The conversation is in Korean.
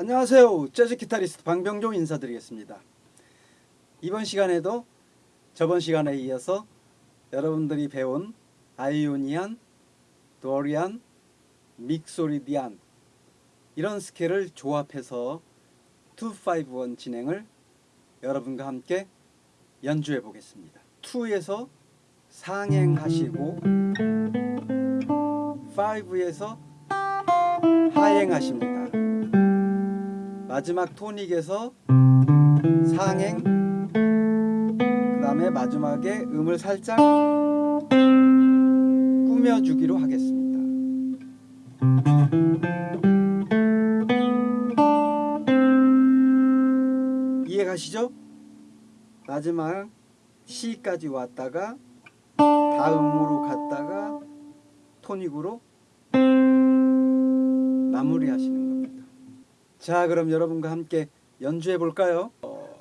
안녕하세요. 재즈 기타리스트 방병종 인사드리겠습니다. 이번 시간에도 저번 시간에 이어서 여러분들이 배운 아이오니안, 도리안, 믹소리디안 이런 스케일을 조합해서 251 진행을 여러분과 함께 연주해 보겠습니다. 2에서 상행하시고 5에서 하행하십니다. 마지막 토닉에서 상행 그 다음에 마지막에 음을 살짝 꾸며주기로 하겠습니다. 이해가시죠? 마지막 C까지 왔다가 다음으로 갔다가 토닉으로 마무리하시는. 자, 그럼 여러분과 함께 연주해 볼까요? 어...